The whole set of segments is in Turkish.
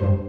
thank you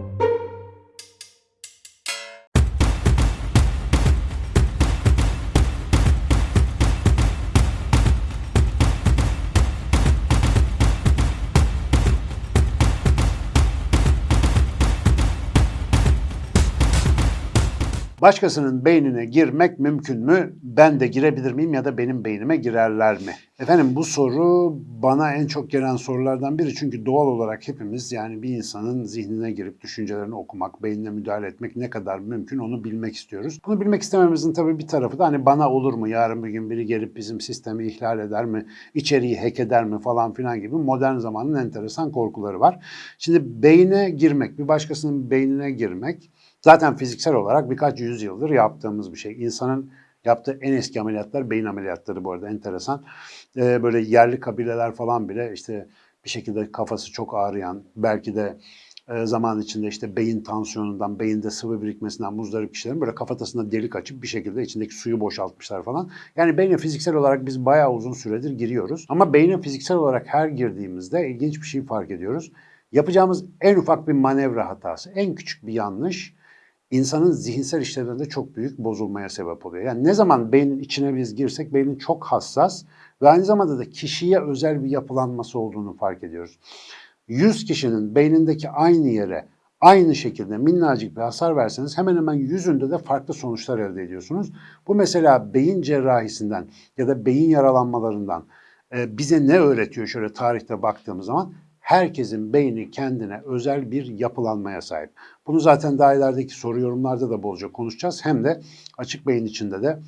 Başkasının beynine girmek mümkün mü? Ben de girebilir miyim ya da benim beynime girerler mi? Efendim bu soru bana en çok gelen sorulardan biri çünkü doğal olarak hepimiz yani bir insanın zihnine girip düşüncelerini okumak, beynine müdahale etmek ne kadar mümkün onu bilmek istiyoruz. Bunu bilmek istememizin tabii bir tarafı da hani bana olur mu yarın bir gün biri gelip bizim sistemi ihlal eder mi, içeriği hack eder mi falan filan gibi modern zamanın enteresan korkuları var. Şimdi beyne girmek, bir başkasının beynine girmek Zaten fiziksel olarak birkaç yüzyıldır yaptığımız bir şey. İnsanın yaptığı en eski ameliyatlar beyin ameliyatları bu arada enteresan. Ee, böyle yerli kabileler falan bile işte bir şekilde kafası çok ağrıyan, belki de e, zaman içinde işte beyin tansiyonundan, beyinde sıvı birikmesinden muzdarip kişilerin böyle kafatasına delik açıp bir şekilde içindeki suyu boşaltmışlar falan. Yani beyne fiziksel olarak biz bayağı uzun süredir giriyoruz. Ama beyne fiziksel olarak her girdiğimizde ilginç bir şey fark ediyoruz. Yapacağımız en ufak bir manevra hatası, en küçük bir yanlış insanın zihinsel işlevlerinde çok büyük bozulmaya sebep oluyor. Yani ne zaman beynin içine biz girsek beynin çok hassas ve aynı zamanda da kişiye özel bir yapılanması olduğunu fark ediyoruz. 100 kişinin beynindeki aynı yere aynı şekilde minnacık bir hasar verseniz hemen hemen yüzünde de farklı sonuçlar elde ediyorsunuz. Bu mesela beyin cerrahisinden ya da beyin yaralanmalarından e, bize ne öğretiyor şöyle tarihte baktığımız zaman? Herkesin beyni kendine özel bir yapılanmaya sahip. Bunu zaten daha ilerideki soru yorumlarda da bolca konuşacağız. Hem de açık beyin içinde de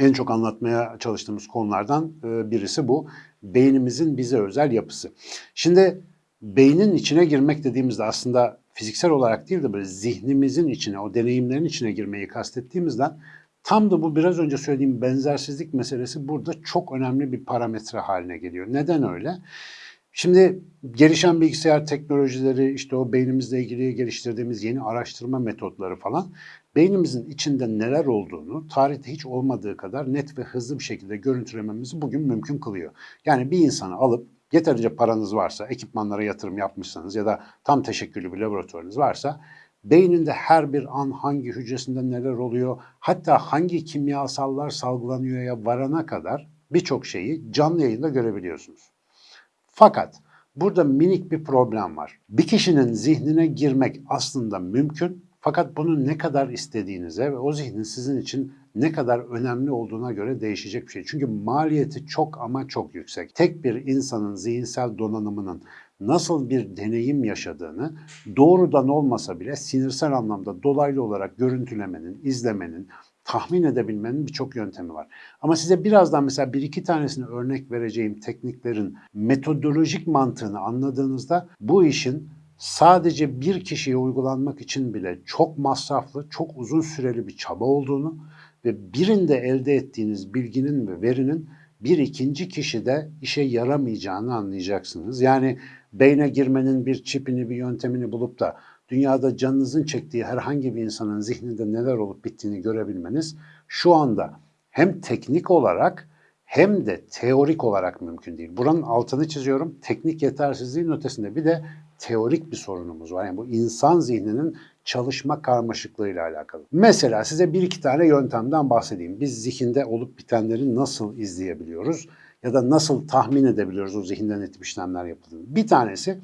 en çok anlatmaya çalıştığımız konulardan e, birisi bu. Beynimizin bize özel yapısı. Şimdi beynin içine girmek dediğimizde aslında fiziksel olarak değil de böyle zihnimizin içine, o deneyimlerin içine girmeyi kastettiğimizden tam da bu biraz önce söylediğim benzersizlik meselesi burada çok önemli bir parametre haline geliyor. Neden öyle? Şimdi gelişen bilgisayar teknolojileri, işte o beynimizle ilgili geliştirdiğimiz yeni araştırma metotları falan beynimizin içinde neler olduğunu tarihte hiç olmadığı kadar net ve hızlı bir şekilde görüntülememizi bugün mümkün kılıyor. Yani bir insanı alıp yeterince paranız varsa, ekipmanlara yatırım yapmışsanız ya da tam teşekküllü bir laboratuvarınız varsa beyninde her bir an hangi hücresinde neler oluyor, hatta hangi kimyasallar salgılanıyor ya varana kadar birçok şeyi canlı yayında görebiliyorsunuz. Fakat burada minik bir problem var. Bir kişinin zihnine girmek aslında mümkün fakat bunu ne kadar istediğinize ve o zihnin sizin için ne kadar önemli olduğuna göre değişecek bir şey. Çünkü maliyeti çok ama çok yüksek. Tek bir insanın zihinsel donanımının nasıl bir deneyim yaşadığını doğrudan olmasa bile sinirsel anlamda dolaylı olarak görüntülemenin, izlemenin, tahmin edebilmenin birçok yöntemi var. Ama size birazdan mesela bir iki tanesini örnek vereceğim tekniklerin metodolojik mantığını anladığınızda bu işin sadece bir kişiye uygulanmak için bile çok masraflı, çok uzun süreli bir çaba olduğunu ve birinde elde ettiğiniz bilginin ve verinin bir ikinci kişide işe yaramayacağını anlayacaksınız. Yani beyne girmenin bir çipini, bir yöntemini bulup da dünyada canınızın çektiği herhangi bir insanın zihninde neler olup bittiğini görebilmeniz şu anda hem teknik olarak hem de teorik olarak mümkün değil. Buranın altını çiziyorum. Teknik yetersizliğin ötesinde bir de teorik bir sorunumuz var. Yani bu insan zihninin çalışma karmaşıklığıyla alakalı. Mesela size bir iki tane yöntemden bahsedeyim. Biz zihinde olup bitenleri nasıl izleyebiliyoruz ya da nasıl tahmin edebiliyoruz o zihinden etip işlemler yapıldığını. Bir tanesi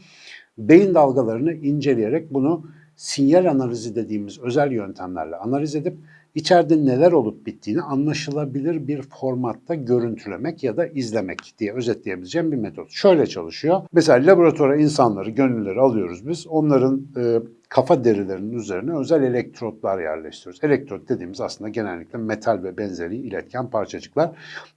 beyin dalgalarını inceleyerek bunu sinyal analizi dediğimiz özel yöntemlerle analiz edip içeride neler olup bittiğini anlaşılabilir bir formatta görüntülemek ya da izlemek diye özetleyebileceğim bir metot. Şöyle çalışıyor. Mesela laboratuvara insanları, gönüllüleri alıyoruz biz. Onların e, kafa derilerinin üzerine özel elektrotlar yerleştiriyoruz. Elektrot dediğimiz aslında genellikle metal ve benzeri iletken parçacıklar.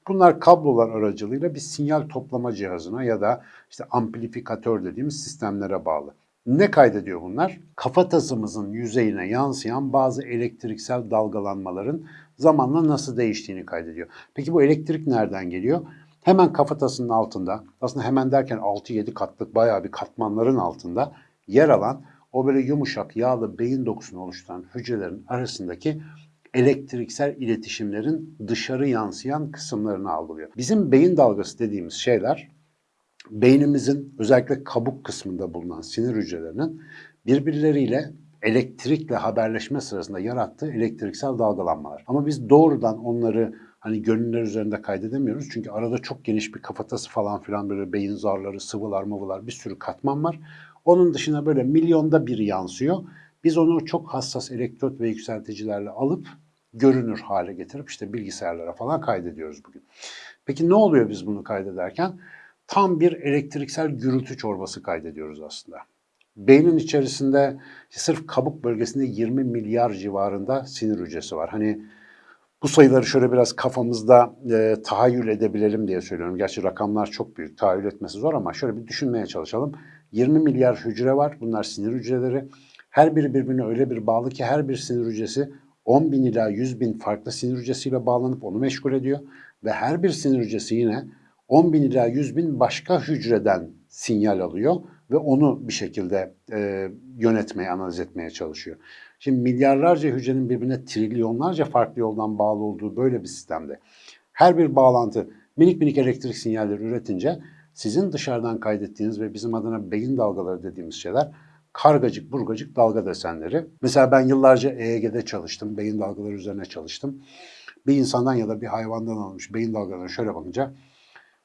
Bunlar kablolar aracılığıyla bir sinyal toplama cihazına ya da işte amplifikatör dediğimiz sistemlere bağlı. Ne kaydediyor bunlar? Kafatasımızın yüzeyine yansıyan bazı elektriksel dalgalanmaların zamanla nasıl değiştiğini kaydediyor. Peki bu elektrik nereden geliyor? Hemen kafatasının altında, aslında hemen derken 6-7 katlık bayağı bir katmanların altında yer alan o böyle yumuşak yağlı beyin dokusunu oluşturan hücrelerin arasındaki elektriksel iletişimlerin dışarı yansıyan kısımlarını algılıyor. Bizim beyin dalgası dediğimiz şeyler beynimizin özellikle kabuk kısmında bulunan sinir hücrelerinin birbirleriyle elektrikle haberleşme sırasında yarattığı elektriksel dalgalanmalar. Ama biz doğrudan onları hani gönüller üzerinde kaydedemiyoruz. Çünkü arada çok geniş bir kafatası falan filan böyle beyin zarları, sıvılar, mıvılar bir sürü katman var. Onun dışına böyle milyonda bir yansıyor. Biz onu çok hassas elektrot ve yükselticilerle alıp görünür hale getirip işte bilgisayarlara falan kaydediyoruz bugün. Peki ne oluyor biz bunu kaydederken? Tam bir elektriksel gürültü çorbası kaydediyoruz aslında. Beynin içerisinde sırf kabuk bölgesinde 20 milyar civarında sinir hücresi var. Hani bu sayıları şöyle biraz kafamızda e, tahayyül edebilelim diye söylüyorum. Gerçi rakamlar çok büyük, tahayyül etmesi zor ama şöyle bir düşünmeye çalışalım. 20 milyar hücre var, bunlar sinir hücreleri. Her biri birbirine öyle bir bağlı ki her bir sinir hücresi 10 bin ila 100 bin farklı sinir hücresiyle bağlanıp onu meşgul ediyor. Ve her bir sinir hücresi yine 10 bin ila 100 bin başka hücreden sinyal alıyor ve onu bir şekilde e, yönetmeye, analiz etmeye çalışıyor. Şimdi milyarlarca hücrenin birbirine trilyonlarca farklı yoldan bağlı olduğu böyle bir sistemde her bir bağlantı minik minik elektrik sinyalleri üretince sizin dışarıdan kaydettiğiniz ve bizim adına beyin dalgaları dediğimiz şeyler kargacık burgacık dalga desenleri. Mesela ben yıllarca EEG'de çalıştım, beyin dalgaları üzerine çalıştım. Bir insandan ya da bir hayvandan alınmış beyin dalgalarına şöyle bakınca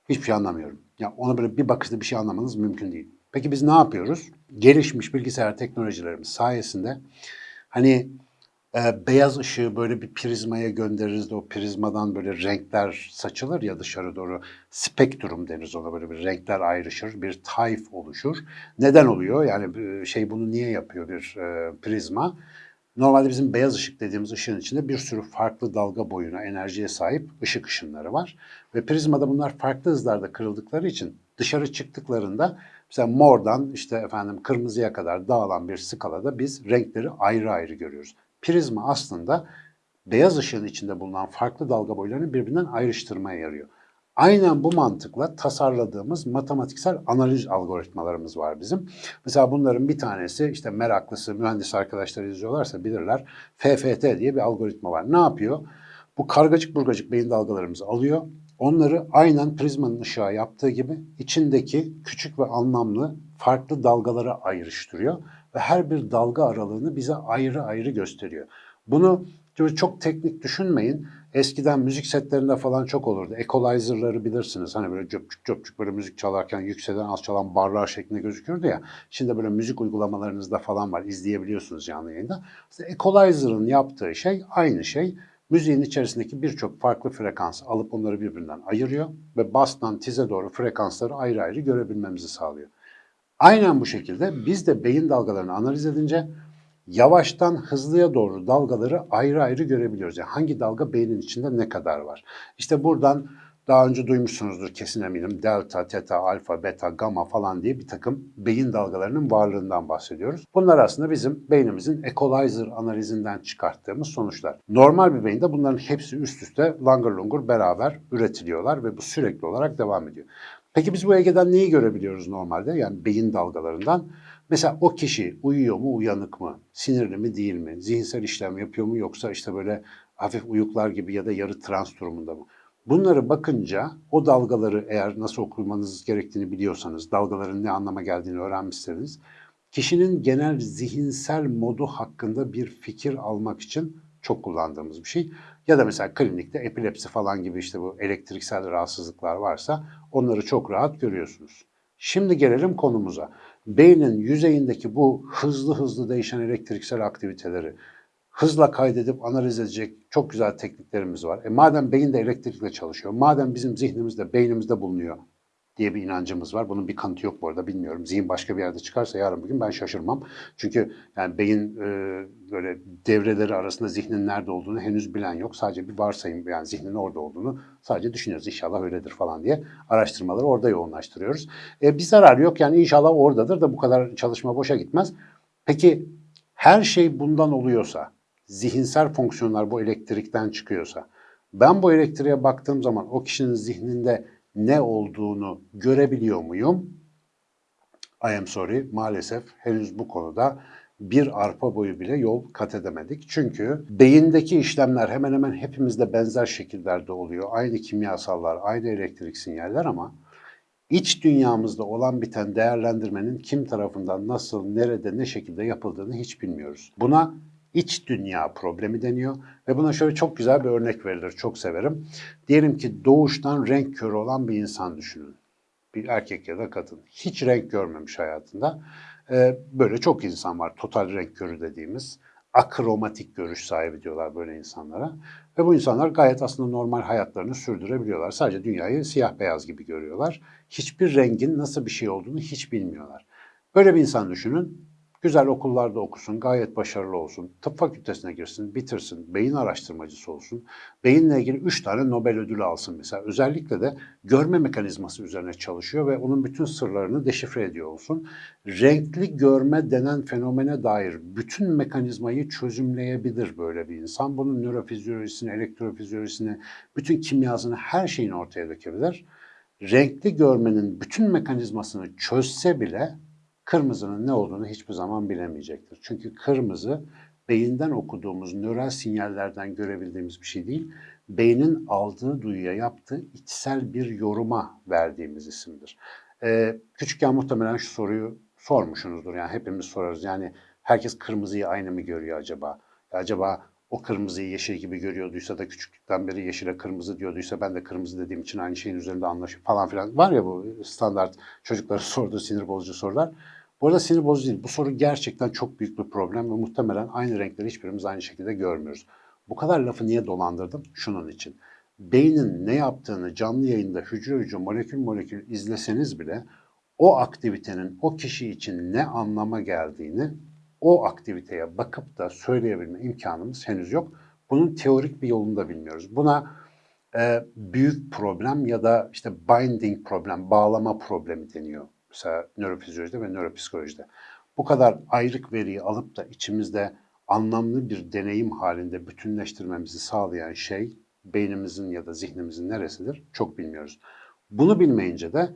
hiçbir şey anlamıyorum. Ya ona böyle bir bakışta bir şey anlamanız mümkün değil. Peki biz ne yapıyoruz? Gelişmiş bilgisayar teknolojilerimiz sayesinde hani e, beyaz ışığı böyle bir prizmaya göndeririz de o prizmadan böyle renkler saçılır ya dışarı doğru. Spektrum deriz ona böyle bir renkler ayrışır, bir tayf oluşur. Neden oluyor? Yani şey bunu niye yapıyor bir e, prizma? Normalde bizim beyaz ışık dediğimiz ışığın içinde bir sürü farklı dalga boyuna, enerjiye sahip ışık ışınları var. Ve prizmada bunlar farklı hızlarda kırıldıkları için dışarı çıktıklarında mesela mordan işte efendim kırmızıya kadar dağılan bir skalada biz renkleri ayrı ayrı görüyoruz. Prizma aslında beyaz ışığın içinde bulunan farklı dalga boylarını birbirinden ayrıştırmaya yarıyor. Aynen bu mantıkla tasarladığımız matematiksel analiz algoritmalarımız var bizim. Mesela bunların bir tanesi işte meraklısı mühendis arkadaşlar izliyorlarsa bilirler. FFT diye bir algoritma var. Ne yapıyor? Bu kargacık burgacık beyin dalgalarımızı alıyor. Onları aynen prizmanın ışığa yaptığı gibi içindeki küçük ve anlamlı farklı dalgalara ayrıştırıyor ve her bir dalga aralığını bize ayrı ayrı gösteriyor. Bunu çok teknik düşünmeyin. Eskiden müzik setlerinde falan çok olurdu. Equalizer'ları bilirsiniz. Hani böyle cöpçük cöpçük böyle müzik çalarken yükselen alçalan barlar şeklinde gözükürdü ya. Şimdi böyle müzik uygulamalarınızda falan var. izleyebiliyorsunuz canlı yayında. İşte Equalizer'ın yaptığı şey aynı şey. Müziğin içerisindeki birçok farklı frekans alıp onları birbirinden ayırıyor ve bastan tize doğru frekansları ayrı ayrı görebilmemizi sağlıyor. Aynen bu şekilde biz de beyin dalgalarını analiz edince yavaştan hızlıya doğru dalgaları ayrı ayrı görebiliyoruz. Yani hangi dalga beynin içinde ne kadar var. İşte buradan daha önce duymuşsunuzdur kesin eminim. Delta, teta, alfa, beta, gamma falan diye bir takım beyin dalgalarının varlığından bahsediyoruz. Bunlar aslında bizim beynimizin equalizer analizinden çıkarttığımız sonuçlar. Normal bir beyinde bunların hepsi üst üste langır lungur beraber üretiliyorlar ve bu sürekli olarak devam ediyor. Peki biz bu EEG'den neyi görebiliyoruz normalde? Yani beyin dalgalarından. Mesela o kişi uyuyor mu, uyanık mı? Sinirli mi, değil mi? Zihinsel işlem yapıyor mu yoksa işte böyle hafif uyuklar gibi ya da yarı trans durumunda mı? Bunları bakınca o dalgaları eğer nasıl okumanız gerektiğini biliyorsanız, dalgaların ne anlama geldiğini öğrenmişseniz, kişinin genel zihinsel modu hakkında bir fikir almak için çok kullandığımız bir şey. Ya da mesela klinikte epilepsi falan gibi işte bu elektriksel rahatsızlıklar varsa onları çok rahat görüyorsunuz. Şimdi gelelim konumuza. Beynin yüzeyindeki bu hızlı hızlı değişen elektriksel aktiviteleri hızla kaydedip analiz edecek çok güzel tekniklerimiz var. E madem beyin de elektrikle çalışıyor, madem bizim zihnimizde, beynimizde bulunuyor diye bir inancımız var. Bunun bir kanıtı yok bu arada bilmiyorum. Zihin başka bir yerde çıkarsa yarın bugün ben şaşırmam. Çünkü yani beyin e, böyle devreleri arasında zihnin nerede olduğunu henüz bilen yok. Sadece bir varsayım yani zihnin orada olduğunu sadece düşünüyoruz. İnşallah öyledir falan diye araştırmaları orada yoğunlaştırıyoruz. E, bir zarar yok yani inşallah oradadır da bu kadar çalışma boşa gitmez. Peki her şey bundan oluyorsa, zihinsel fonksiyonlar bu elektrikten çıkıyorsa, ben bu elektriğe baktığım zaman o kişinin zihninde ne olduğunu görebiliyor muyum? I am sorry, maalesef henüz bu konuda bir arpa boyu bile yol kat edemedik. Çünkü beyindeki işlemler hemen hemen hepimizde benzer şekillerde oluyor. Aynı kimyasallar, aynı elektrik sinyaller ama iç dünyamızda olan biten değerlendirmenin kim tarafından nasıl, nerede, ne şekilde yapıldığını hiç bilmiyoruz. Buna iç dünya problemi deniyor ve buna şöyle çok güzel bir örnek verilir, çok severim. Diyelim ki doğuştan renk körü olan bir insan düşünün. Bir erkek ya da kadın. Hiç renk görmemiş hayatında. Ee, böyle çok insan var, total renk körü dediğimiz akromatik görüş sahibi diyorlar böyle insanlara. Ve bu insanlar gayet aslında normal hayatlarını sürdürebiliyorlar. Sadece dünyayı siyah beyaz gibi görüyorlar. Hiçbir rengin nasıl bir şey olduğunu hiç bilmiyorlar. Böyle bir insan düşünün. Güzel okullarda okusun, gayet başarılı olsun, tıp fakültesine girsin, bitirsin, beyin araştırmacısı olsun, beyinle ilgili 3 tane Nobel ödülü alsın mesela. Özellikle de görme mekanizması üzerine çalışıyor ve onun bütün sırlarını deşifre ediyor olsun. Renkli görme denen fenomene dair bütün mekanizmayı çözümleyebilir böyle bir insan. Bunun nörofizyolojisini, elektrofizyolojisini, bütün kimyasını, her şeyini ortaya dökebilir. Renkli görmenin bütün mekanizmasını çözse bile kırmızının ne olduğunu hiçbir zaman bilemeyecektir. Çünkü kırmızı beyinden okuduğumuz nöral sinyallerden görebildiğimiz bir şey değil, beynin aldığı duyuya yaptığı içsel bir yoruma verdiğimiz isimdir. Ee, küçükken muhtemelen şu soruyu sormuşsunuzdur. Yani hepimiz sorarız. Yani herkes kırmızıyı aynı mı görüyor acaba? Acaba o kırmızıyı yeşil gibi görüyorduysa da küçüklükten beri yeşile kırmızı diyorduysa ben de kırmızı dediğim için aynı şeyin üzerinde anlaşıp falan filan var ya bu standart çocuklara sorduğu sinir bozucu sorular. Bu arada sinir bozucu değil. Bu soru gerçekten çok büyük bir problem ve muhtemelen aynı renkleri hiçbirimiz aynı şekilde görmüyoruz. Bu kadar lafı niye dolandırdım? Şunun için. Beynin ne yaptığını canlı yayında hücre hücre molekül molekül izleseniz bile o aktivitenin o kişi için ne anlama geldiğini o aktiviteye bakıp da söyleyebilme imkanımız henüz yok. Bunun teorik bir yolunu da bilmiyoruz. Buna e, büyük problem ya da işte binding problem, bağlama problemi deniyor. Mesela nörofizyolojide ve nöropsikolojide. Bu kadar ayrık veriyi alıp da içimizde anlamlı bir deneyim halinde bütünleştirmemizi sağlayan şey beynimizin ya da zihnimizin neresidir çok bilmiyoruz. Bunu bilmeyince de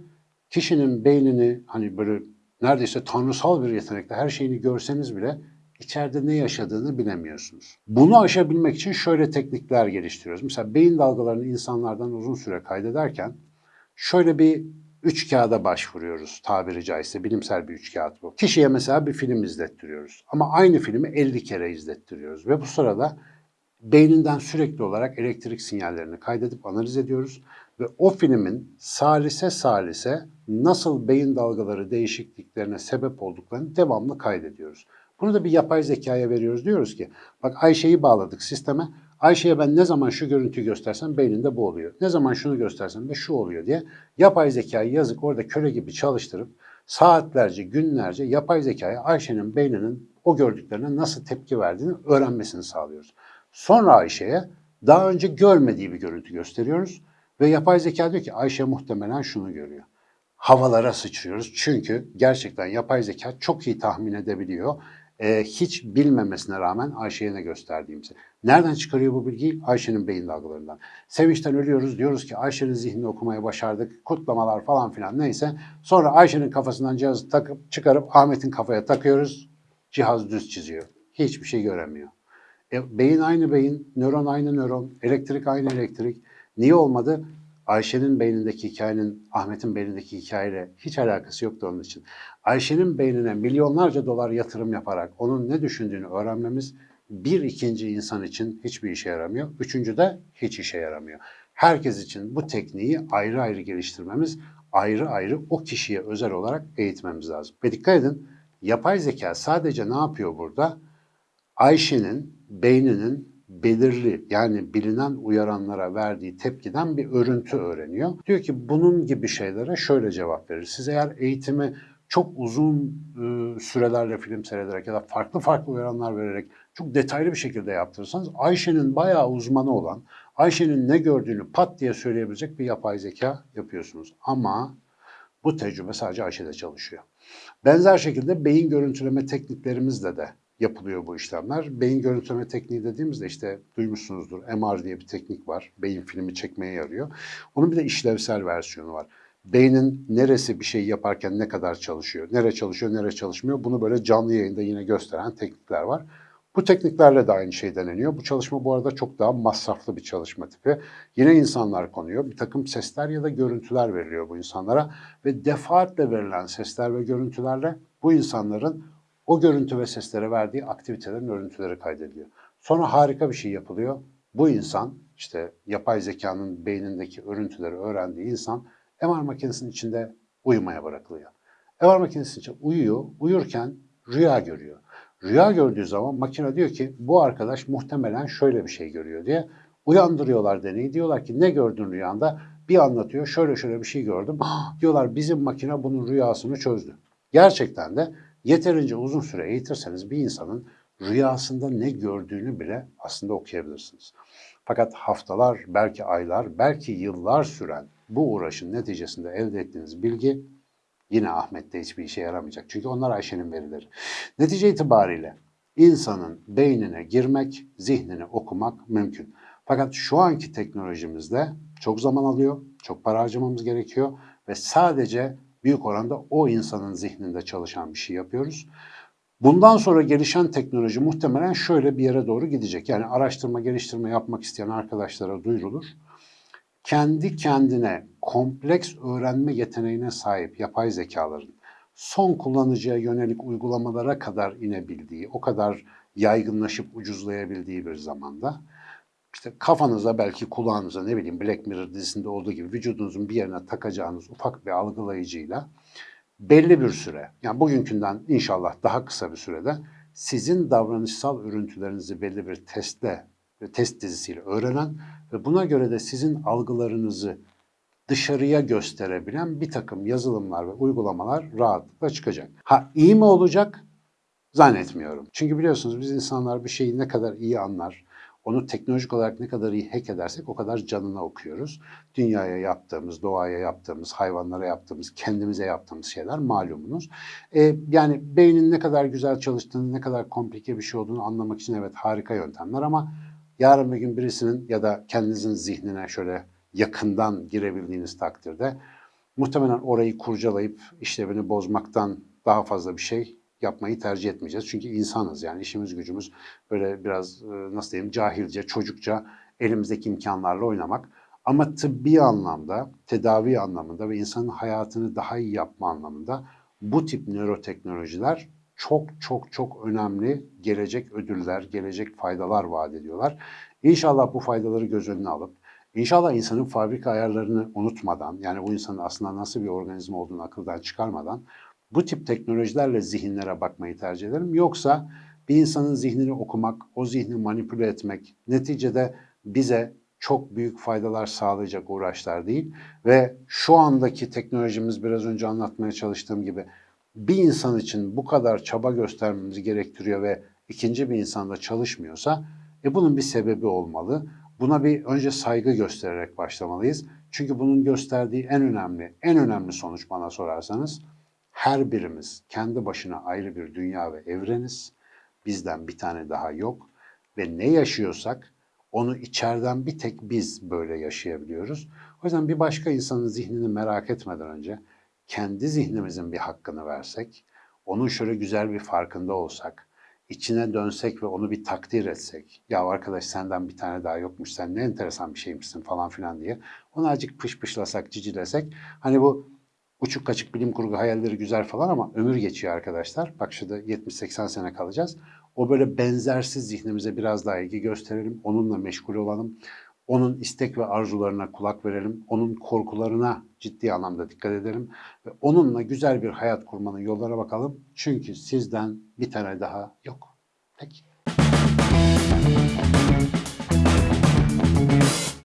kişinin beynini hani böyle neredeyse tanrısal bir yetenekle her şeyini görseniz bile içeride ne yaşadığını bilemiyorsunuz. Bunu aşabilmek için şöyle teknikler geliştiriyoruz. Mesela beyin dalgalarını insanlardan uzun süre kaydederken şöyle bir üç kağıda başvuruyoruz tabiri caizse bilimsel bir üç kağıt bu. Kişiye mesela bir film izlettiriyoruz ama aynı filmi 50 kere izlettiriyoruz ve bu sırada beyninden sürekli olarak elektrik sinyallerini kaydedip analiz ediyoruz ve o filmin salise salise nasıl beyin dalgaları değişikliklerine sebep olduklarını devamlı kaydediyoruz. Bunu da bir yapay zekaya veriyoruz. Diyoruz ki bak Ayşe'yi bağladık sisteme. Ayşe'ye ben ne zaman şu görüntüyü göstersem beyninde bu oluyor. Ne zaman şunu göstersem de şu oluyor diye yapay zekayı yazık orada köle gibi çalıştırıp saatlerce, günlerce yapay zekaya Ayşe'nin beyninin o gördüklerine nasıl tepki verdiğini öğrenmesini sağlıyoruz. Sonra Ayşe'ye daha önce görmediği bir görüntü gösteriyoruz ve yapay zeka diyor ki Ayşe muhtemelen şunu görüyor. Havalara sıçrıyoruz çünkü gerçekten yapay zeka çok iyi tahmin edebiliyor e, hiç bilmemesine rağmen Ayşe'ye ne gösterdiğimizi. Nereden çıkarıyor bu bilgiyi? Ayşe'nin beyin dalgalarından. Sevinçten ölüyoruz diyoruz ki Ayşe'nin zihnini okumayı başardık. Kutlamalar falan filan neyse. Sonra Ayşe'nin kafasından cihazı takıp çıkarıp Ahmet'in kafaya takıyoruz. Cihaz düz çiziyor. Hiçbir şey göremiyor. E, beyin aynı beyin, nöron aynı nöron, elektrik aynı elektrik. Niye olmadı? Ayşe'nin beynindeki hikayenin Ahmet'in beynindeki hikayeyle hiç alakası yoktu onun için. Ayşe'nin beynine milyonlarca dolar yatırım yaparak onun ne düşündüğünü öğrenmemiz bir ikinci insan için hiçbir işe yaramıyor. Üçüncü de hiç işe yaramıyor. Herkes için bu tekniği ayrı ayrı geliştirmemiz, ayrı ayrı o kişiye özel olarak eğitmemiz lazım. Ve dikkat edin, yapay zeka sadece ne yapıyor burada? Ayşe'nin beyninin belirli yani bilinen uyaranlara verdiği tepkiden bir örüntü öğreniyor. Diyor ki bunun gibi şeylere şöyle cevap verir. Siz eğer eğitimi çok uzun e, sürelerle film seyrederek ya da farklı farklı uyaranlar vererek çok detaylı bir şekilde yaptırırsanız Ayşe'nin bayağı uzmanı olan, Ayşe'nin ne gördüğünü pat diye söyleyebilecek bir yapay zeka yapıyorsunuz. Ama bu tecrübe sadece Ayşe'de çalışıyor. Benzer şekilde beyin görüntüleme tekniklerimizle de yapılıyor bu işlemler. Beyin görüntüleme tekniği dediğimizde işte duymuşsunuzdur MR diye bir teknik var. Beyin filmi çekmeye yarıyor. Onun bir de işlevsel versiyonu var. Beynin neresi bir şey yaparken ne kadar çalışıyor, nere çalışıyor, nere çalışmıyor bunu böyle canlı yayında yine gösteren teknikler var. Bu tekniklerle de aynı şey deneniyor. Bu çalışma bu arada çok daha masraflı bir çalışma tipi. Yine insanlar konuyor. Bir takım sesler ya da görüntüler veriliyor bu insanlara ve defaatle verilen sesler ve görüntülerle bu insanların o görüntü ve seslere verdiği aktivitelerin örüntüleri kaydediliyor. Sonra harika bir şey yapılıyor. Bu insan işte yapay zekanın beynindeki örüntüleri öğrendiği insan MR makinesinin içinde uyumaya bırakılıyor. MR makinesinin içinde uyuyor, uyurken rüya görüyor. Rüya gördüğü zaman makine diyor ki bu arkadaş muhtemelen şöyle bir şey görüyor diye uyandırıyorlar deneyi. Diyorlar ki ne gördün rüyanda? Bir anlatıyor şöyle şöyle bir şey gördüm. diyorlar bizim makine bunun rüyasını çözdü. Gerçekten de yeterince uzun süre eğitirseniz bir insanın rüyasında ne gördüğünü bile aslında okuyabilirsiniz. Fakat haftalar, belki aylar, belki yıllar süren bu uğraşın neticesinde elde ettiğiniz bilgi yine Ahmet'te hiçbir işe yaramayacak. Çünkü onlar Ayşe'nin verileri. Netice itibariyle insanın beynine girmek, zihnini okumak mümkün. Fakat şu anki teknolojimizde çok zaman alıyor, çok para harcamamız gerekiyor ve sadece büyük oranda o insanın zihninde çalışan bir şey yapıyoruz. Bundan sonra gelişen teknoloji muhtemelen şöyle bir yere doğru gidecek. Yani araştırma, geliştirme yapmak isteyen arkadaşlara duyurulur. Kendi kendine kompleks öğrenme yeteneğine sahip yapay zekaların son kullanıcıya yönelik uygulamalara kadar inebildiği, o kadar yaygınlaşıp ucuzlayabildiği bir zamanda işte kafanıza belki kulağınıza ne bileyim Black Mirror dizisinde olduğu gibi vücudunuzun bir yerine takacağınız ufak bir algılayıcıyla belli bir süre, yani bugünkünden inşallah daha kısa bir sürede sizin davranışsal örüntülerinizi belli bir testle, test dizisiyle öğrenen ve buna göre de sizin algılarınızı dışarıya gösterebilen bir takım yazılımlar ve uygulamalar rahatlıkla çıkacak. Ha iyi mi olacak? Zannetmiyorum. Çünkü biliyorsunuz biz insanlar bir şeyi ne kadar iyi anlar, onu teknolojik olarak ne kadar iyi hack edersek o kadar canına okuyoruz. Dünyaya yaptığımız, doğaya yaptığımız, hayvanlara yaptığımız, kendimize yaptığımız şeyler malumunuz. Ee, yani beynin ne kadar güzel çalıştığını, ne kadar komplike bir şey olduğunu anlamak için evet harika yöntemler ama yarın bir gün birisinin ya da kendinizin zihnine şöyle yakından girebildiğiniz takdirde muhtemelen orayı kurcalayıp işlevini bozmaktan daha fazla bir şey yapmayı tercih etmeyeceğiz. Çünkü insanız yani işimiz gücümüz böyle biraz e, nasıl diyeyim cahilce, çocukça elimizdeki imkanlarla oynamak. Ama tıbbi anlamda, tedavi anlamında ve insanın hayatını daha iyi yapma anlamında bu tip nöroteknolojiler çok çok çok önemli gelecek ödüller, gelecek faydalar vaat ediyorlar. İnşallah bu faydaları göz önüne alıp, inşallah insanın fabrika ayarlarını unutmadan, yani bu insanın aslında nasıl bir organizma olduğunu akıldan çıkarmadan bu tip teknolojilerle zihinlere bakmayı tercih ederim. Yoksa bir insanın zihnini okumak, o zihni manipüle etmek neticede bize çok büyük faydalar sağlayacak uğraşlar değil. Ve şu andaki teknolojimiz biraz önce anlatmaya çalıştığım gibi bir insan için bu kadar çaba göstermemizi gerektiriyor ve ikinci bir insanda çalışmıyorsa e bunun bir sebebi olmalı. Buna bir önce saygı göstererek başlamalıyız. Çünkü bunun gösterdiği en önemli, en önemli sonuç bana sorarsanız her birimiz kendi başına ayrı bir dünya ve evreniz. Bizden bir tane daha yok ve ne yaşıyorsak onu içeriden bir tek biz böyle yaşayabiliyoruz. O yüzden bir başka insanın zihnini merak etmeden önce kendi zihnimizin bir hakkını versek, onun şöyle güzel bir farkında olsak, içine dönsek ve onu bir takdir etsek. Ya arkadaş senden bir tane daha yokmuş, sen ne enteresan bir şeymişsin falan filan diye. Onu azıcık pışpışlasak, cicilesek. Hani bu uçuk kaçık bilim kurgu hayalleri güzel falan ama ömür geçiyor arkadaşlar. Bak şurada 70-80 sene kalacağız. O böyle benzersiz zihnimize biraz daha ilgi gösterelim. Onunla meşgul olalım. Onun istek ve arzularına kulak verelim. Onun korkularına ciddi anlamda dikkat edelim. Ve onunla güzel bir hayat kurmanın yollara bakalım. Çünkü sizden bir tane daha yok. Peki.